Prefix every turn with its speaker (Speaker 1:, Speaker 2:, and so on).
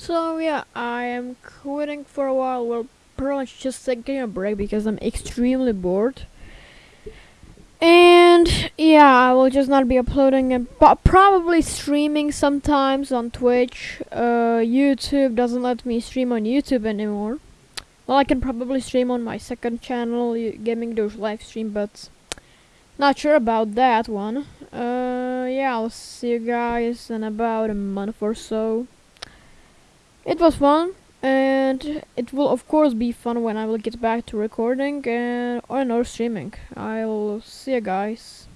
Speaker 1: So yeah, I am quitting for a while. Well, pretty much just taking a break because I'm extremely bored. And yeah, I will just not be uploading and but probably streaming sometimes on Twitch. Uh, YouTube doesn't let me stream on YouTube anymore. Well, I can probably stream on my second channel, Gaming Doge live stream, but not sure about that one. Uh, yeah, I'll see you guys in about a month or so. It was fun, and it will of course be fun when I will get back to recording and or no streaming. I'll see you guys.